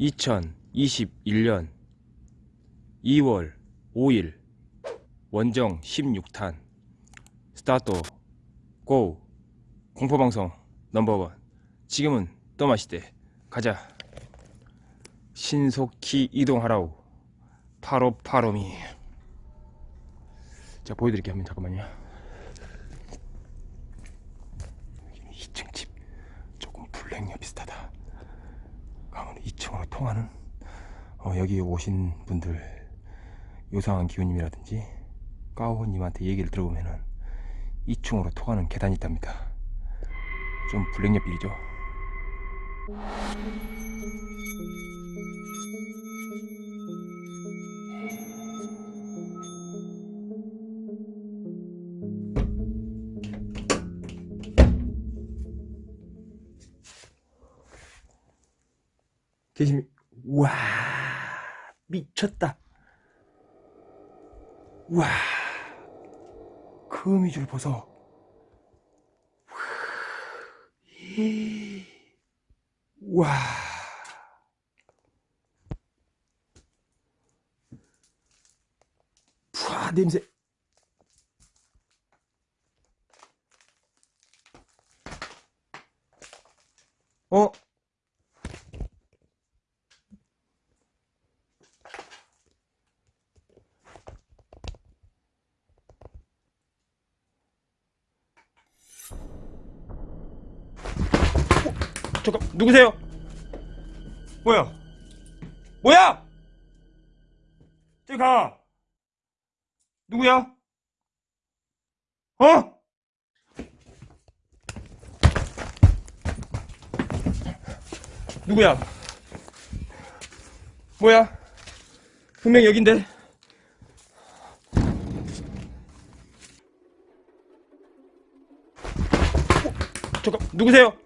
2021년 2월 5일 원정 16탄. 스타트 고. 공포방송 넘버원. 지금은 떠마시대. 가자. 신속히 이동하라우 파로파로미. 자 보여드릴게요. 한번 잠깐만요. 2층 집. 조금 가면 2층으로 통하는 어, 여기 오신 분들 요상한 기운님이라든지 까오님한테 얘기를 들어보면은 2층으로 통하는 계단이 있답니다. 좀 빌이죠 계십니 와 미쳤다. 와 거미줄 보소. 와. 푸아 냄새 어 잠깐 누구세요? 뭐야? 뭐야? 저기 가. 누구야? 어? 누구야? 뭐야? 분명 여긴데. 어? 잠깐 누구세요?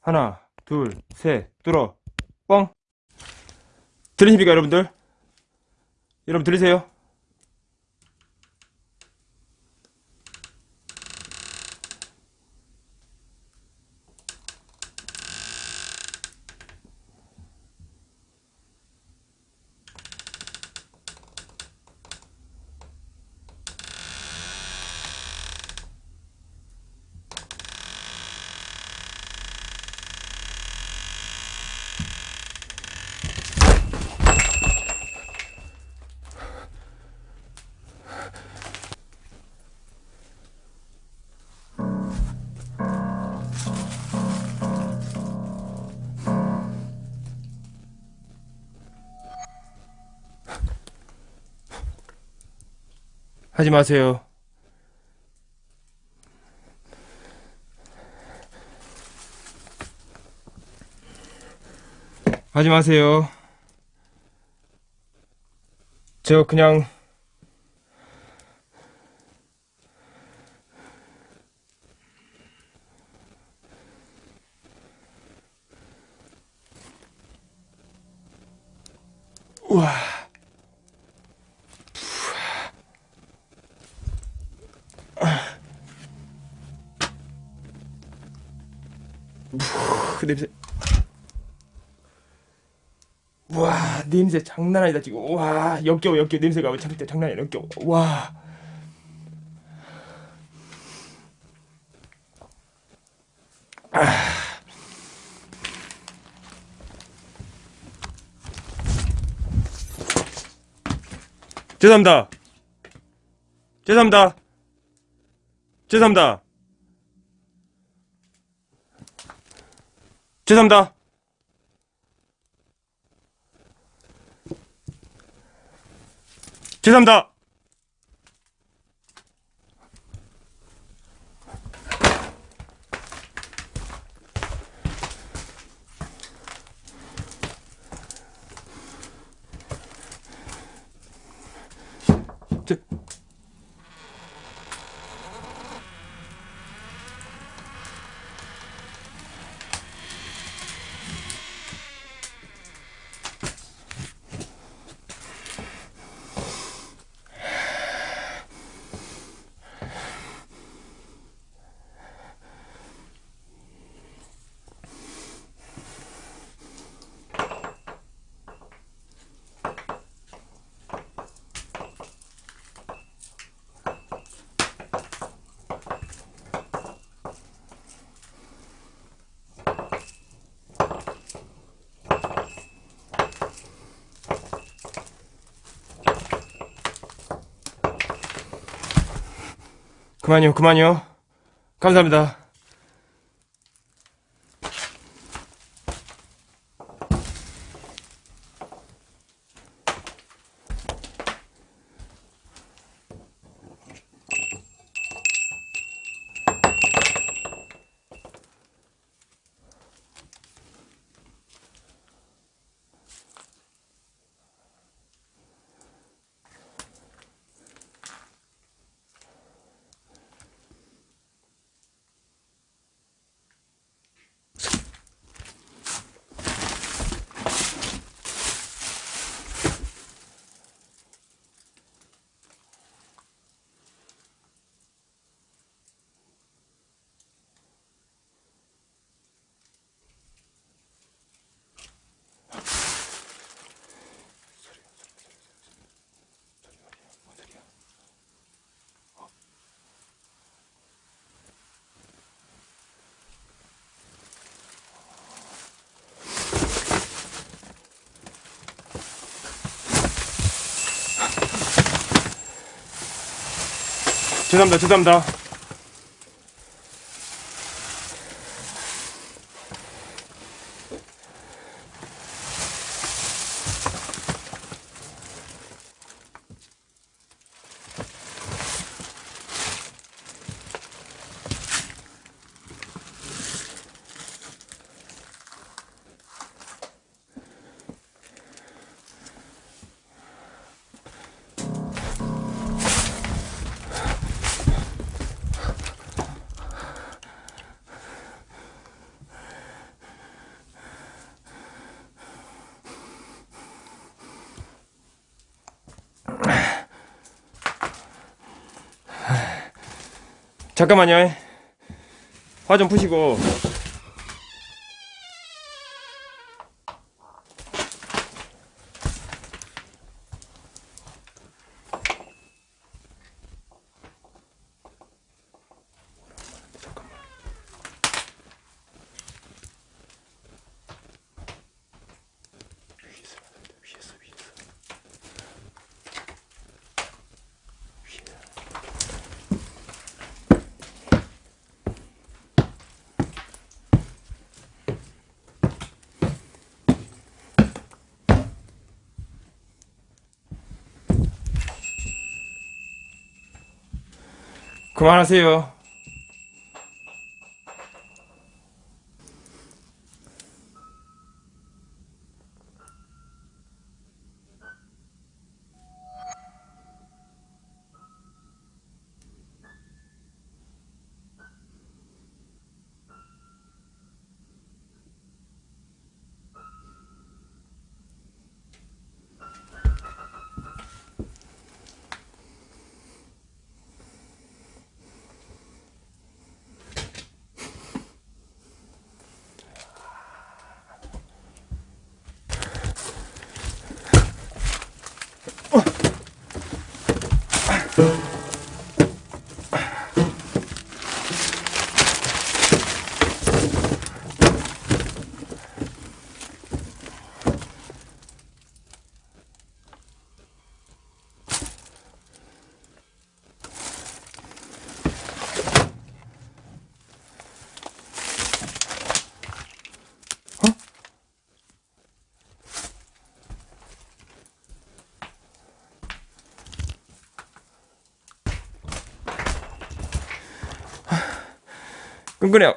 하나, 둘, 셋, 뚫어, 뻥. 들리십니까, 여러분들? 여러분 들리세요? 하지 마세요. 하지 마세요. 저 그냥 우와. 그 냄새. 와 냄새 장난 아니다 지금. 와 역겨워 역겨워 냄새가 장, 장난 아니야 역겨워. 와. 아. 죄송합니다. 죄송합니다. 죄송합니다. 죄송합니다. 죄송합니다. 그만요, 그만요. 감사합니다. 죄송합니다, 죄송합니다. 잠깐만요. 화 좀 푸시고. 그만하세요. 끈끈해요.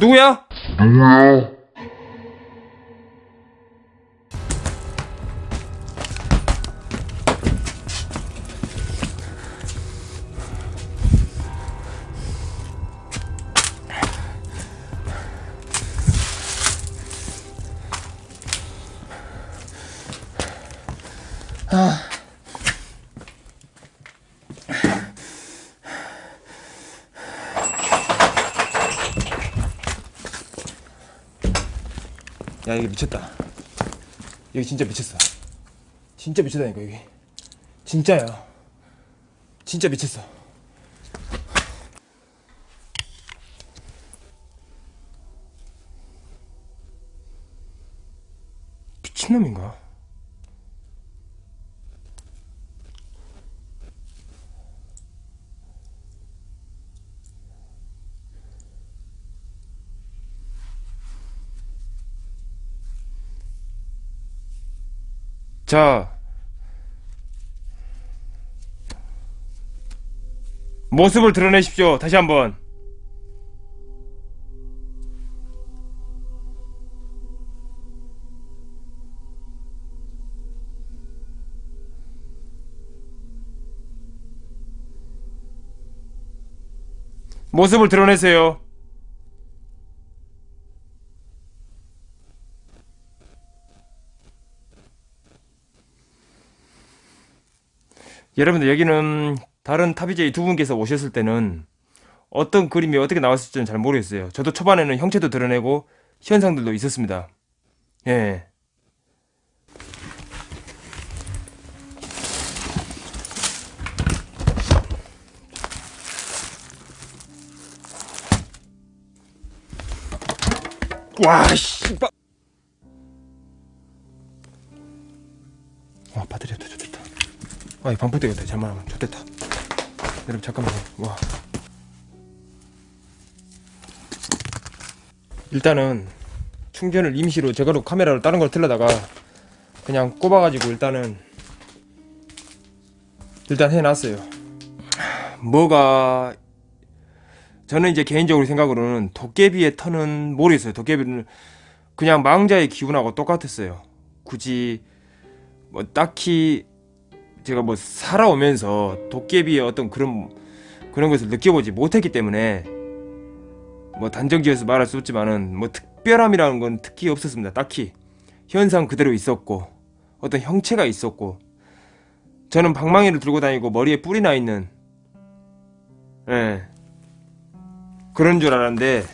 누구야? 야 이게 미쳤다. 여기 진짜 미쳤어. 진짜 미쳤다니까 여기. 진짜야. 진짜 미쳤어. 미친놈인가? 자. 모습을 드러내십시오. 다시 한번. 모습을 드러내세요 여러분들 여기는 다른 탑이제이 두 분께서 오셨을 때는 어떤 그림이 어떻게 나왔을지는 잘 모르겠어요. 저도 초반에는 형체도 드러내고 현상들도 있었습니다. 예. 와, 씨. 빠... 와, 배터리가 더 좋겠다. 아, 이 방풀 되겠다. 잘못하면 좋겠다. 여러분 잠깐만요. 와. 일단은 충전을 임시로 제가로 카메라로 다른 걸 틀려다가 그냥 꼽아가지고 일단은 일단 해놨어요. 뭐가 저는 이제 개인적으로 생각으로는 도깨비의 턴은 모르겠어요. 도깨비는 그냥 망자의 기분하고 똑같았어요. 굳이 뭐 딱히 제가 뭐 살아오면서 도깨비의 어떤 그런 그런 것을 느껴보지 못했기 때문에 뭐 단정지어서 말할 수 없지만은 뭐 특별함이라는 건 특히 없었습니다. 딱히 현상 그대로 있었고 어떤 형체가 있었고 저는 방망이를 들고 다니고 머리에 뿔이 나 있는 예 그런 줄 알았는데.